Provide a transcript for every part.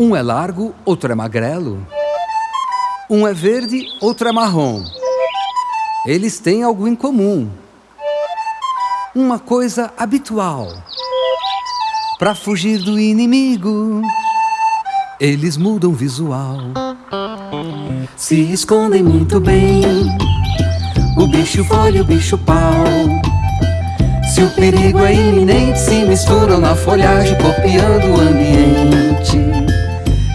Um é largo, outro é magrelo. Um é verde, outro é marrom. Eles têm algo em comum. Uma coisa habitual. Para fugir do inimigo, eles mudam visual. Se escondem muito bem. O bicho folha o bicho pau. Se o perigo é iminente, se misturam na folhagem, copiando o ambiente.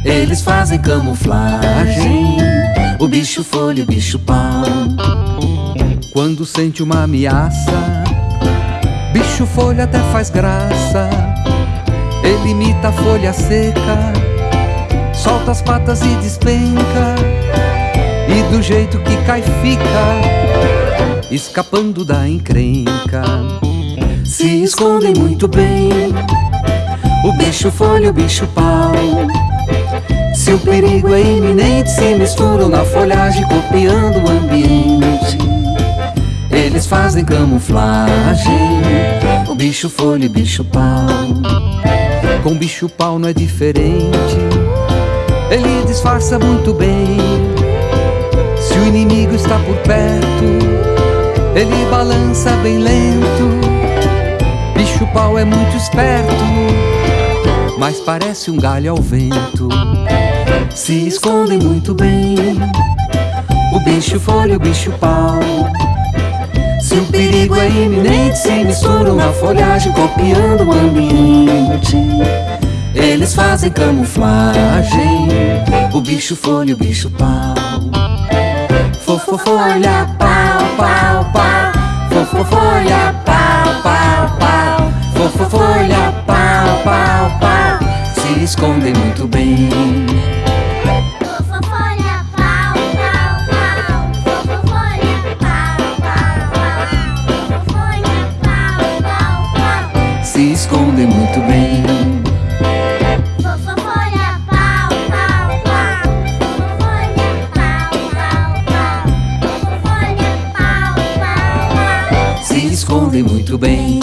Eles fazem camuflagem O bicho folha, o bicho pau Quando sente uma ameaça Bicho folha até faz graça. Ele imita a folha seca Solta as patas e despenca. E do jeito que cai fica Escapando da encrenca. Se escondem muito bem O bicho folha, o bicho pau. Se o perigo é iminente, se misturam na folhagem, copiando o ambiente. Eles fazem camuflagem, bicho folha e bicho pau. Com bicho pau não é diferente, ele disfarça muito bem. Se o inimigo está por perto, ele balança bem lento. Bicho pau é muito esperto, mas parece um galho ao vento se escondem muito bem. O bicho folha, o bicho pau. Se o perigo é iminente, se misturam na folhagem, copiando o ambiente. Eles fazem camuflagem. O bicho folha, o bicho pau. Fofo folha, pau, pau, pau. Fofo folha, pau, pau, pau. Fofo folha, pau, pau, pau. Se escondem muito bem. Esconde muito bem. Fofofolha, pau, pau, pau. Fofofolha, pau, pau, pau. Fofofolha, pau, pau, pau. Se esconde muito bem.